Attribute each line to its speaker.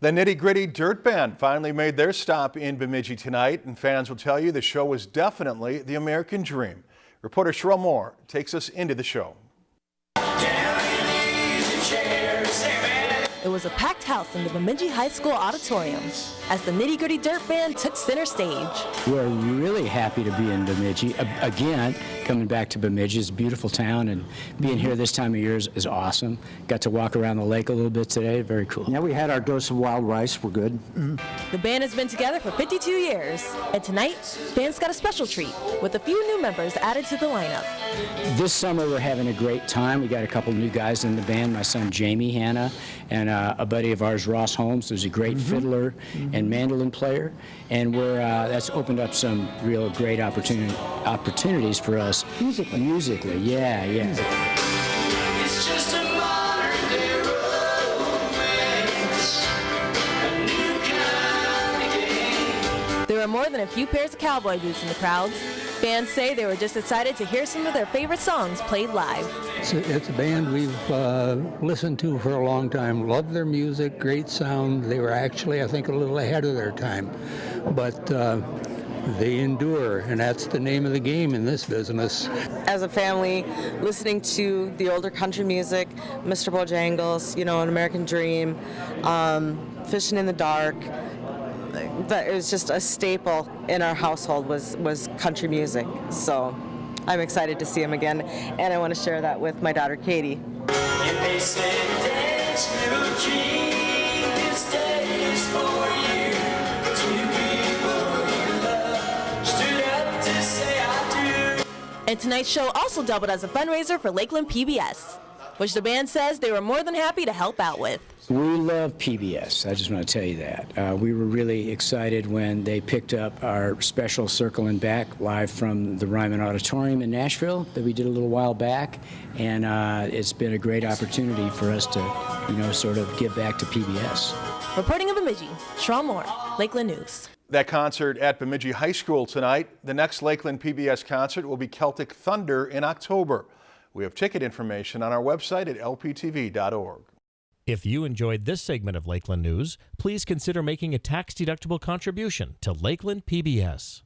Speaker 1: The Nitty Gritty Dirt Band finally made their stop in Bemidji tonight, and fans will tell you the show was definitely the American dream. Reporter Cheryl Moore takes us into the show.
Speaker 2: It was a packed house in the Bemidji High School auditorium as the Nitty Gritty Dirt Band took center stage.
Speaker 3: We're really happy to be in Bemidji. Again, coming back to Bemidji, it's a beautiful town, and being here this time of year is, is, awesome. Got to walk around the lake a little bit today. Very cool.
Speaker 4: Yeah, we had our dose of wild rice. We're good. Mm
Speaker 2: -hmm. The band has been together for 52 years, and tonight, fans got a special treat with a few new members added to the lineup.
Speaker 3: This summer, we're having a great time. We got a couple new guys in the band. My son Jaime Hanna and uh, a buddy of ours, Ross Holmes, who's a great mm -hmm. fiddler mm -hmm. and mandolin player, and we're uh, that's opened up some real great opportunity opportunities for us
Speaker 4: musically.
Speaker 3: Musically, yeah, yeah. Musically.
Speaker 2: There are more than a few pairs of cowboy boots in the crowds. Fans say they were just excited to hear some of their favorite songs played live.
Speaker 5: It's a, it's a band we've uh, listened to for a long time. Loved their music, great sound. They were actually, I think, a little ahead of their time. But uh, they endure, and that's the name of the game in this business.
Speaker 6: As a family, listening to the older country music, Mr. Bojangles, you know, An American Dream, um, Fishing in the Dark, that it was just a staple in our household was was country music. So I'm excited to see him again, and I want to share that with my daughter Katie.
Speaker 2: And tonight's show also doubled as a fundraiser for Lakeland PBS, which the band says they were more than happy to help out with.
Speaker 3: We love PBS. I just want to tell you that. Uh, we were really excited when they picked up our special Circling Back live from the Ryman Auditorium in Nashville that we did a little while back. And uh, it's been a great opportunity for us to, you know, sort of give back to PBS.
Speaker 2: Reporting of Bemidji, Sherelle Moore, Lakeland News.
Speaker 1: That concert at Bemidji High School tonight. The next Lakeland PBS concert will be Celtic Thunder in October. We have ticket information on our website at lptv.org.
Speaker 7: If you enjoyed this segment of Lakeland News, please consider making a tax-deductible contribution to Lakeland PBS.